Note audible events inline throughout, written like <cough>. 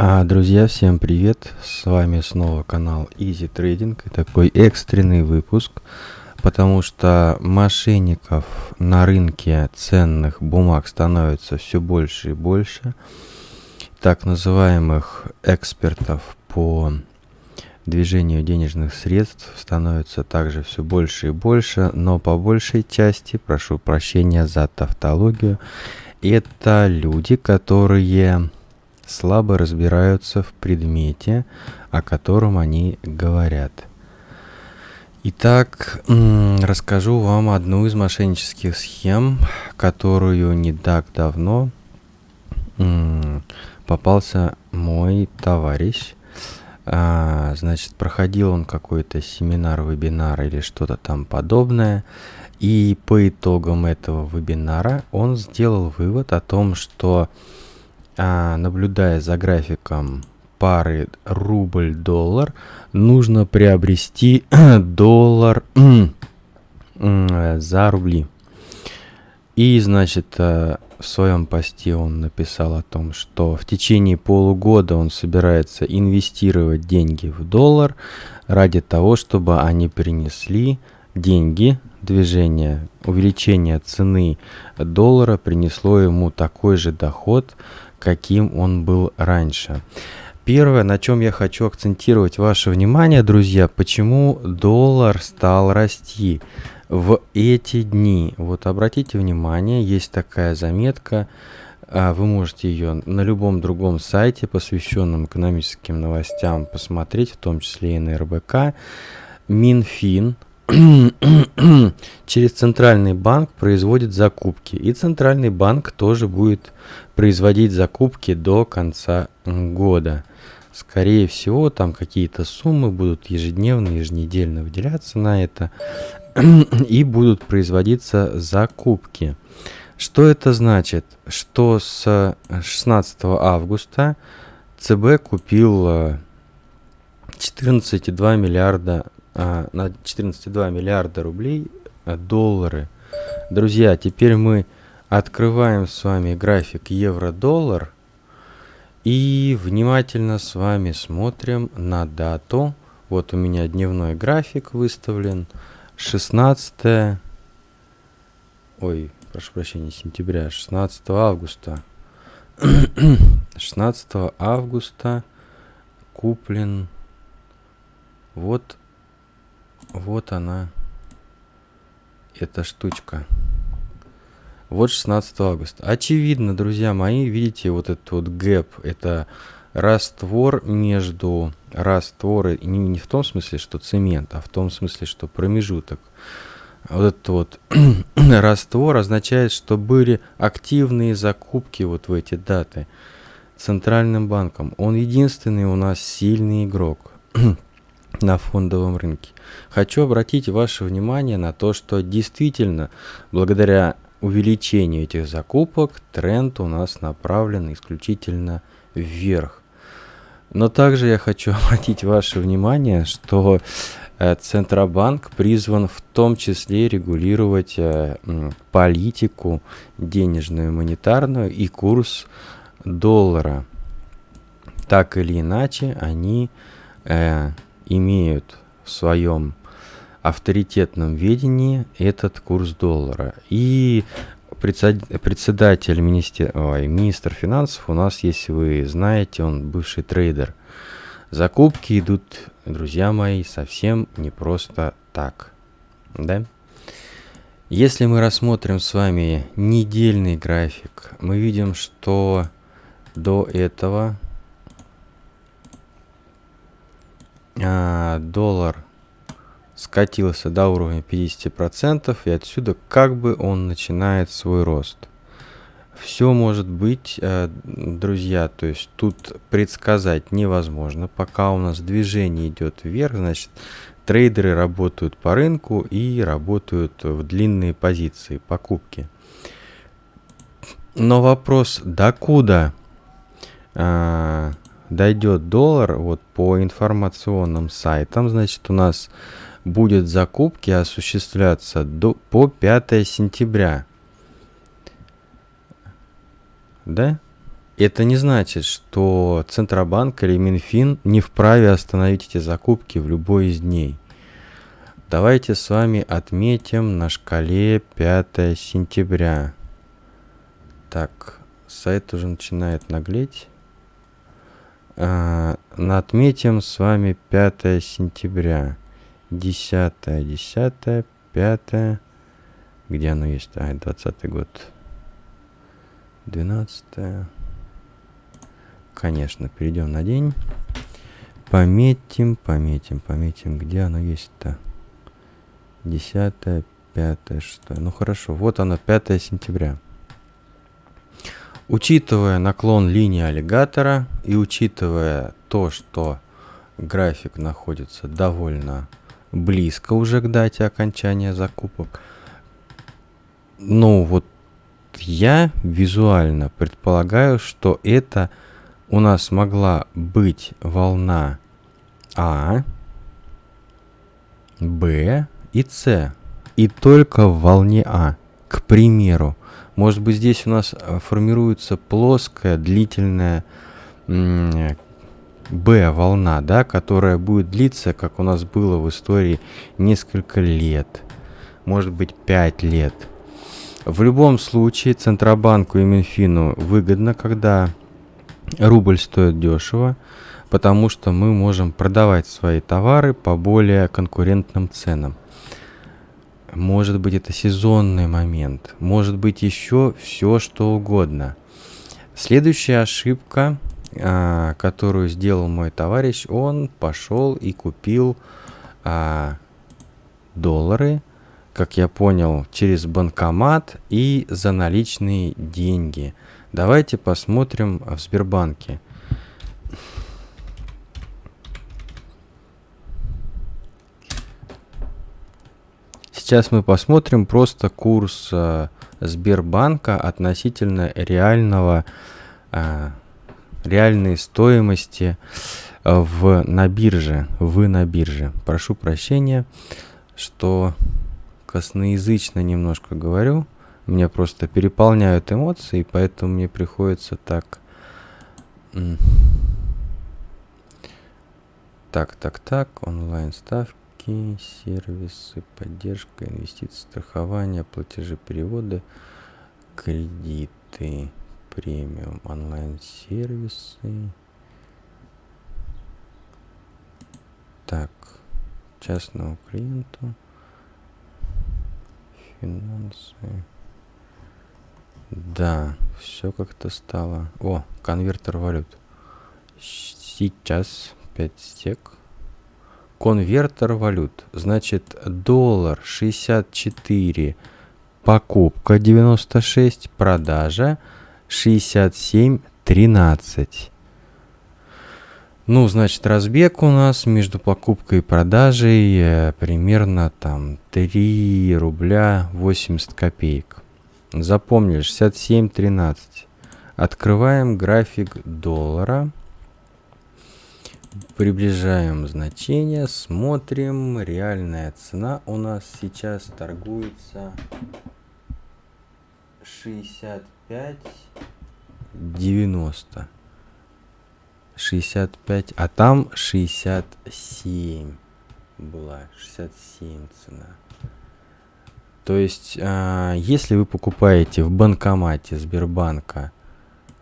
А, друзья, всем привет! С вами снова канал Easy Trading такой экстренный выпуск, потому что мошенников на рынке ценных бумаг становится все больше и больше. Так называемых экспертов по движению денежных средств становится также все больше и больше, но по большей части, прошу прощения за тавтологию, это люди, которые слабо разбираются в предмете, о котором они говорят. Итак, расскажу вам одну из мошеннических схем, которую не так давно попался мой товарищ. А, значит, проходил он какой-то семинар, вебинар или что-то там подобное. И по итогам этого вебинара он сделал вывод о том, что а, наблюдая за графиком пары рубль-доллар, нужно приобрести <clears throat> доллар <clears throat> за рубли. И, значит, э, в своем посте он написал о том, что в течение полугода он собирается инвестировать деньги в доллар ради того, чтобы они принесли деньги, движение, увеличение цены доллара принесло ему такой же доход, каким он был раньше. Первое, на чем я хочу акцентировать ваше внимание, друзья, почему доллар стал расти в эти дни. Вот обратите внимание, есть такая заметка, а, вы можете ее на любом другом сайте, посвященном экономическим новостям, посмотреть, в том числе и на РБК. Минфин <clears throat> через центральный банк производит закупки. И центральный банк тоже будет производить закупки до конца года. Скорее всего, там какие-то суммы будут ежедневно, еженедельно выделяться на это. <clears throat> И будут производиться закупки. Что это значит? Что с 16 августа ЦБ купил 14,2 миллиарда на 14,2 миллиарда рублей а, доллары. Друзья, теперь мы открываем с вами график евро-доллар и внимательно с вами смотрим на дату. Вот у меня дневной график выставлен. 16 ой, прошу прощения, сентября, 16 августа. <coughs> 16 августа куплен вот вот она, эта штучка. Вот 16 августа. Очевидно, друзья мои, видите, вот этот вот гэп, это раствор между растворы, не, не в том смысле, что цемент, а в том смысле, что промежуток. Вот этот вот <clears throat> раствор означает, что были активные закупки вот в эти даты центральным банком. Он единственный у нас сильный игрок. <clears throat> на фондовом рынке. Хочу обратить ваше внимание на то, что действительно благодаря увеличению этих закупок тренд у нас направлен исключительно вверх. Но также я хочу <laughs> обратить ваше внимание, что э, Центробанк призван в том числе регулировать э, политику денежную, монетарную и курс доллара. Так или иначе, они э, имеют в своем авторитетном ведении этот курс доллара. И председатель министер, ой, министр финансов у нас, если вы знаете, он бывший трейдер. Закупки идут, друзья мои, совсем не просто так. Да? Если мы рассмотрим с вами недельный график, мы видим, что до этого а, доллар скатился до уровня 50%, и отсюда как бы он начинает свой рост. Все может быть, э, друзья, то есть тут предсказать невозможно. Пока у нас движение идет вверх, значит, трейдеры работают по рынку и работают в длинные позиции, покупки. Но вопрос, докуда э, дойдет доллар, вот по информационным сайтам, значит, у нас будет закупки осуществляться до, по 5 сентября. Да? Это не значит, что Центробанк или Минфин не вправе остановить эти закупки в любой из дней. Давайте с вами отметим на шкале 5 сентября. Так, сайт уже начинает наглеть. Отметим с вами 5 сентября. 10, 10, 5. Где оно есть? А, 20 год. 12. Конечно, перейдем на день. Пометим, пометим, пометим. Где оно есть-то? 10, 5, 6. Ну хорошо, вот оно, 5 сентября. Учитывая наклон линии аллигатора и учитывая то, что график находится довольно близко уже к дате окончания закупок, ну вот я визуально предполагаю, что это у нас могла быть волна А, Б и С. И только в волне А, к примеру. Может быть здесь у нас э, формируется плоская, длительная Б-волна, да, которая будет длиться, как у нас было в истории, несколько лет. Может быть 5 лет. В любом случае Центробанку и Минфину выгодно, когда рубль стоит дешево, потому что мы можем продавать свои товары по более конкурентным ценам. Может быть это сезонный момент, может быть еще все что угодно. Следующая ошибка, а, которую сделал мой товарищ, он пошел и купил а, доллары как я понял, через банкомат и за наличные деньги. Давайте посмотрим в Сбербанке. Сейчас мы посмотрим просто курс э, Сбербанка относительно реального, э, реальной стоимости э, в, на бирже, вы на бирже. Прошу прощения, что косноязычно немножко говорю. Меня просто переполняют эмоции, поэтому мне приходится так... Так, так, так, онлайн ставки, сервисы, поддержка, инвестиции, страхование, платежи, переводы, кредиты, премиум, онлайн сервисы. Так, частному клиенту финансы. Да, все как-то стало. О, конвертер валют. Сейчас 5 стек. Конвертер валют. Значит, доллар 64, покупка 96, продажа 67, 13. Ну, значит, разбег у нас между покупкой и продажей э, примерно там 3 рубля 80 копеек. Запомнили, 67.13. Открываем график доллара. Приближаем значение, смотрим. Реальная цена у нас сейчас торгуется 65.90. 65, а там 67 была, 67 цена. То есть, э, если вы покупаете в банкомате Сбербанка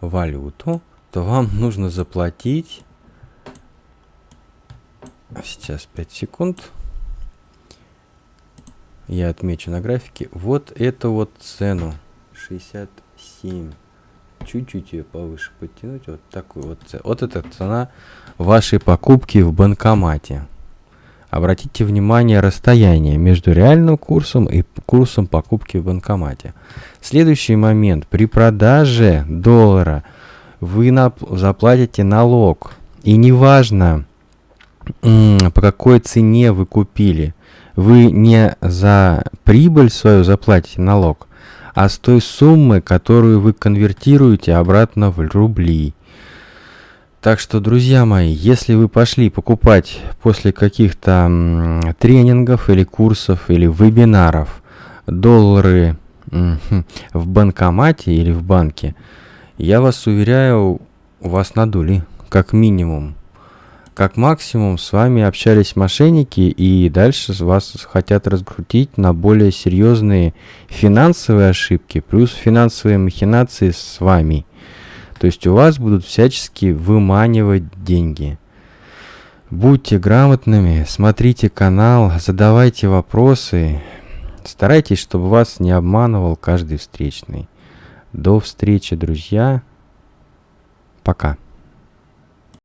валюту, то вам нужно заплатить... Сейчас 5 секунд. Я отмечу на графике. Вот эту вот цену. 67 чуть-чуть ее повыше подтянуть, вот такую вот, вот эта цена вашей покупки в банкомате. Обратите внимание расстояние между реальным курсом и курсом покупки в банкомате. Следующий момент. При продаже доллара вы заплатите налог. И неважно, по какой цене вы купили. Вы не за прибыль свою заплатите налог, а с той суммы, которую вы конвертируете обратно в рубли. Так что, друзья мои, если вы пошли покупать после каких-то тренингов или курсов или вебинаров доллары в банкомате или в банке, Я вас уверяю, вас надули, как минимум. Как максимум с вами общались мошенники и дальше вас хотят раскрутить на более серьезные финансовые ошибки, плюс финансовые махинации с вами. То есть у вас будут всячески выманивать деньги. Будьте грамотными, смотрите канал, задавайте вопросы. Старайтесь, чтобы вас не обманывал каждый встречный. До встречи, друзья. Пока.